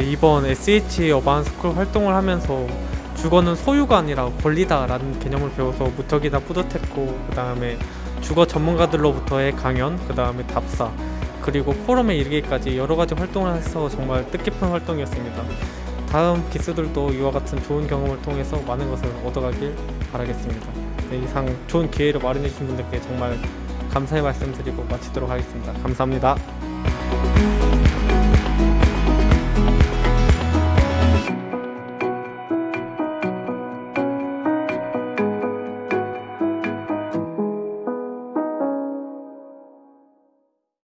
이번 SH 어반스쿨 활동을 하면서 주거는 소유가 아니라 권리다 라는 개념을 배워서 무척이나 뿌듯했고 그 다음에 주거 전문가들로부터의 강연 그 다음에 답사 그리고 포럼에 이르기까지 여러 가지 활동을 해서 정말 뜻깊은 활동이었습니다. 다음 기수들도 이와 같은 좋은 경험을 통해서 많은 것을 얻어가길 바라겠습니다. 네, 이상 좋은 기회를 마련해 주신 분들께 정말 감사의 말씀드리고 마치도록 하겠습니다. 감사합니다.